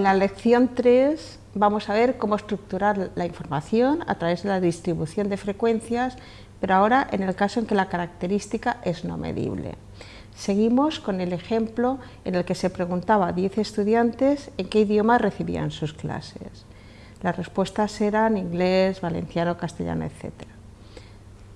En la lección 3 vamos a ver cómo estructurar la información a través de la distribución de frecuencias, pero ahora en el caso en que la característica es no medible. Seguimos con el ejemplo en el que se preguntaba a 10 estudiantes en qué idioma recibían sus clases. Las respuestas eran inglés, valenciano, castellano, etc.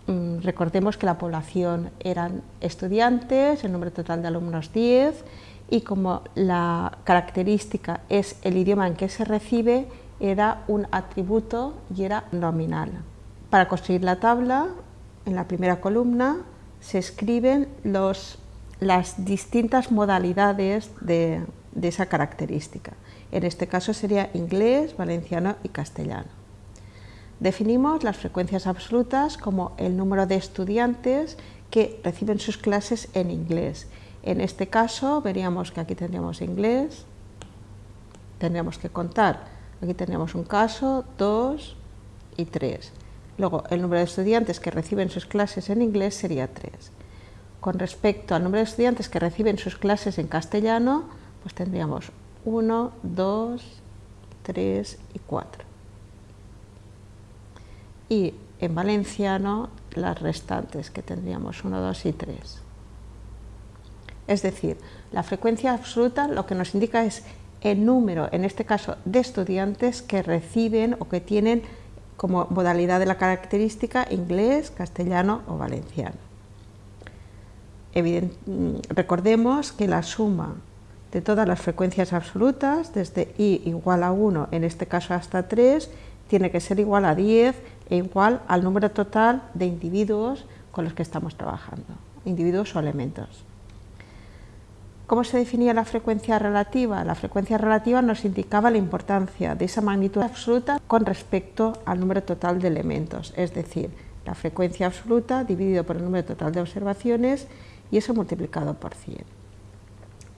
Mm, recordemos que la población eran estudiantes, el número total de alumnos 10 y como la característica es el idioma en que se recibe, era un atributo y era nominal. Para construir la tabla, en la primera columna se escriben los, las distintas modalidades de, de esa característica. En este caso sería inglés, valenciano y castellano. Definimos las frecuencias absolutas como el número de estudiantes que reciben sus clases en inglés. En este caso veríamos que aquí tendríamos inglés, tendríamos que contar, aquí tendríamos un caso, dos y tres. Luego el número de estudiantes que reciben sus clases en inglés sería tres. Con respecto al número de estudiantes que reciben sus clases en castellano, pues tendríamos 1, 2, 3 y 4. Y en valenciano las restantes, que tendríamos 1, 2 y 3. Es decir, la frecuencia absoluta lo que nos indica es el número, en este caso, de estudiantes que reciben o que tienen como modalidad de la característica inglés, castellano o valenciano. recordemos que la suma de todas las frecuencias absolutas, desde i igual a 1, en este caso hasta 3, tiene que ser igual a 10 e igual al número total de individuos con los que estamos trabajando, individuos o elementos. ¿Cómo se definía la frecuencia relativa? La frecuencia relativa nos indicaba la importancia de esa magnitud absoluta con respecto al número total de elementos, es decir, la frecuencia absoluta dividido por el número total de observaciones y eso multiplicado por 100.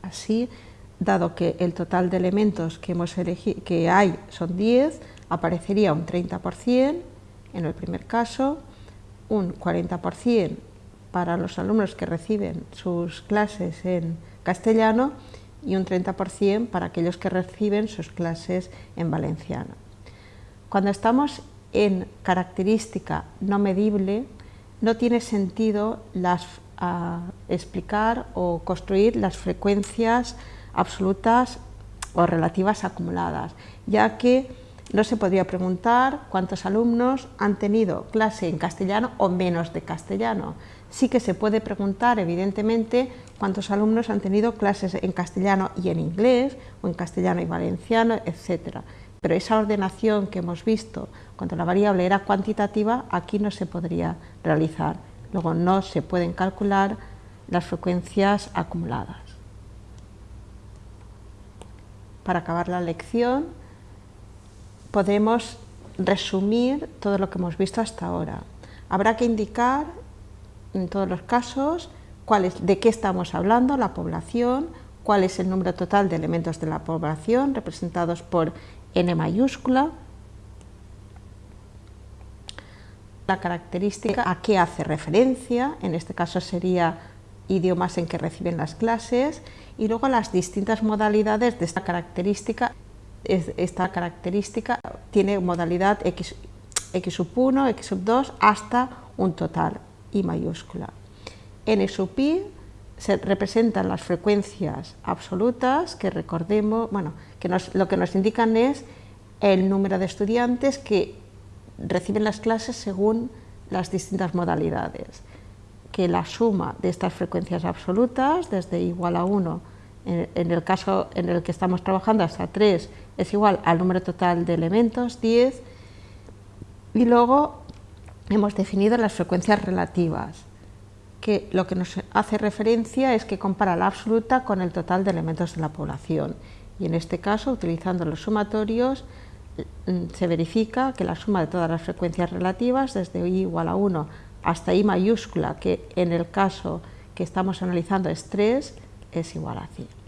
Así, dado que el total de elementos que, hemos que hay son 10, aparecería un 30% en el primer caso, un 40% para los alumnos que reciben sus clases en castellano y un 30% para aquellos que reciben sus clases en valenciano. Cuando estamos en característica no medible, no tiene sentido las a explicar o construir las frecuencias absolutas o relativas acumuladas, ya que no se podría preguntar cuántos alumnos han tenido clase en castellano o menos de castellano. Sí que se puede preguntar, evidentemente, cuántos alumnos han tenido clases en castellano y en inglés, o en castellano y valenciano, etc. Pero esa ordenación que hemos visto, cuando la variable era cuantitativa, aquí no se podría realizar. Luego no se pueden calcular las frecuencias acumuladas. Para acabar la lección podemos resumir todo lo que hemos visto hasta ahora. Habrá que indicar en todos los casos de qué estamos hablando, la población, cuál es el número total de elementos de la población representados por n mayúscula, la característica a qué hace referencia, en este caso sería idiomas en que reciben las clases, y luego las distintas modalidades de esta característica. Esta característica tiene modalidad x, x sub 1, x sub 2, hasta un total, i mayúscula. n sub i se representan las frecuencias absolutas que recordemos, bueno, que lo que nos indican es el número de estudiantes que reciben las clases según las distintas modalidades, que la suma de estas frecuencias absolutas, desde igual a 1, en, el caso en el que estamos trabajando hasta 3, es igual al número total de elementos, 10, y luego hemos definido las frecuencias relativas, que lo que nos hace referencia es que compara la absoluta con el total de elementos de la población, y en este caso, utilizando los sumatorios, se verifica que la suma de todas las frecuencias relativas, desde i igual a 1 hasta i mayúscula, que en el caso que estamos analizando es 3, es igual a 100.